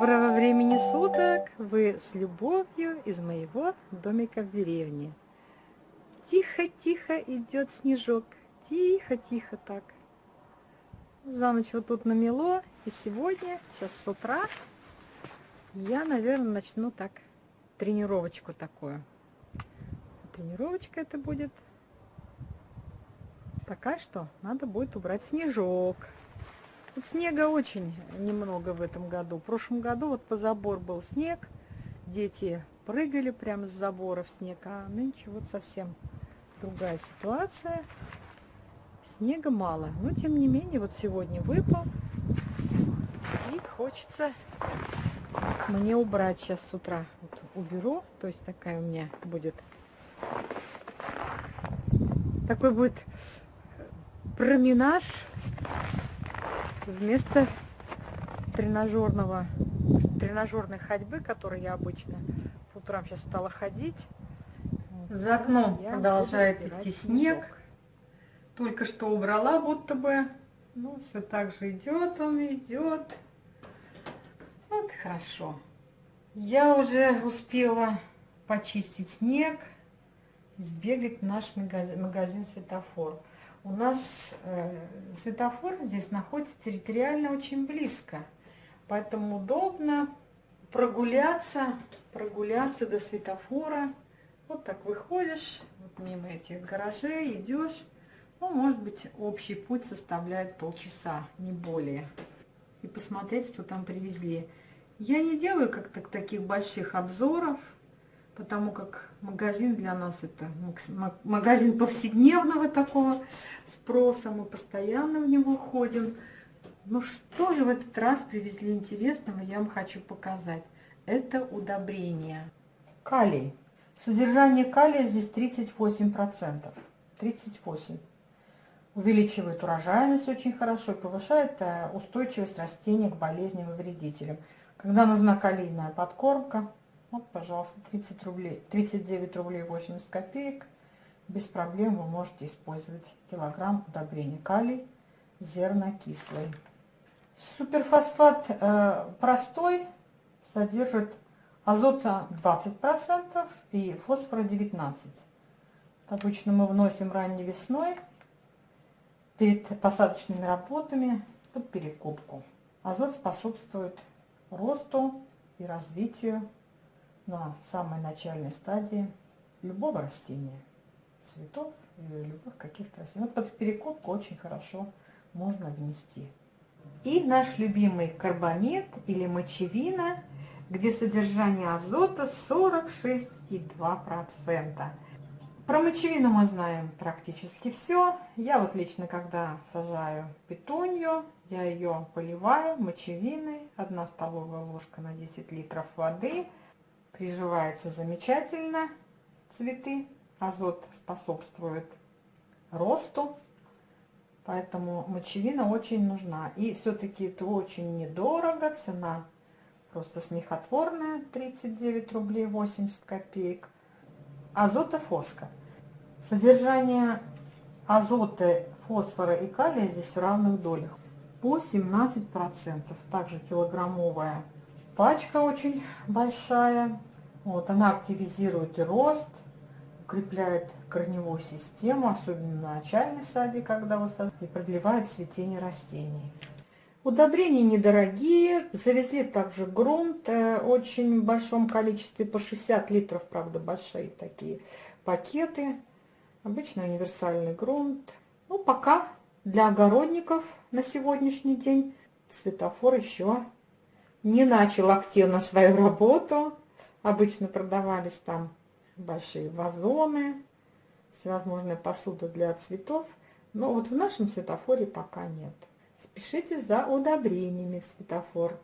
Доброго времени суток! Вы с любовью из моего домика в деревне. Тихо-тихо идет снежок. Тихо-тихо так. За ночь вот тут намело. И сегодня, сейчас с утра, я, наверное, начну так тренировочку такую. Тренировочка это будет такая, что надо будет убрать снежок. Снега очень немного в этом году. В прошлом году вот по забор был снег, дети прыгали прямо с забора в снег, а нынче вот совсем другая ситуация. Снега мало, но тем не менее вот сегодня выпал. И хочется мне убрать сейчас с утра. Вот уберу, то есть такая у меня будет, такой будет променаж вместо тренажерного, тренажерной ходьбы, которой я обычно по утрам сейчас стала ходить. За окном продолжает идти снег. Только что убрала будто бы. Ну, все так же идет он, идет. Вот хорошо. Я уже успела почистить снег, сбегать в наш магазин, магазин светофор. У нас э, светофор здесь находится территориально очень близко, поэтому удобно прогуляться, прогуляться до светофора. Вот так выходишь, вот мимо этих гаражей идешь. Ну, может быть, общий путь составляет полчаса, не более. И посмотреть, что там привезли. Я не делаю как-то таких больших обзоров, потому как магазин для нас это магазин повседневного такого спроса, мы постоянно в него ходим. Ну что же в этот раз привезли интересного, я вам хочу показать. Это удобрение. Калий. Содержание калия здесь 38%. 38. Увеличивает урожайность очень хорошо и повышает э, устойчивость растения к болезням и вредителям. Когда нужна калийная подкормка, вот, пожалуйста, 30 рублей, 39 рублей 80 копеек. Без проблем вы можете использовать килограмм удобрения калий зернокислый. Суперфосфат э, простой содержит азота 20% и фосфора 19%. Обычно мы вносим ранней весной перед посадочными работами под перекопку. Азот способствует росту и развитию на самой начальной стадии любого растения, цветов или любых каких-то растений. Вот под перекопку очень хорошо можно внести. И наш любимый карбамид или мочевина, где содержание азота 46,2%. Про мочевину мы знаем практически все. Я вот лично, когда сажаю петунью, я ее поливаю мочевиной. 1 столовая ложка на 10 литров воды – Приживается замечательно цветы. Азот способствует росту. Поэтому мочевина очень нужна. И все-таки это очень недорого. Цена просто смехотворная. 39 рублей 80 копеек. Азотофоска. Содержание азота, фосфора и калия здесь в равных долях. По 17%. Также килограммовая пачка очень большая. Вот, она активизирует рост, укрепляет корневую систему, особенно на начальной стадии, когда вы сажаете, и продлевает цветение растений. Удобрения недорогие, завезли также грунт э, очень в большом количестве, по 60 литров, правда, большие такие пакеты. Обычно универсальный грунт. Ну, пока для огородников на сегодняшний день светофор еще не начал активно свою работу. Обычно продавались там большие вазоны, всевозможная посуда для цветов. Но вот в нашем светофоре пока нет. Спешите за удобрениями в светофор.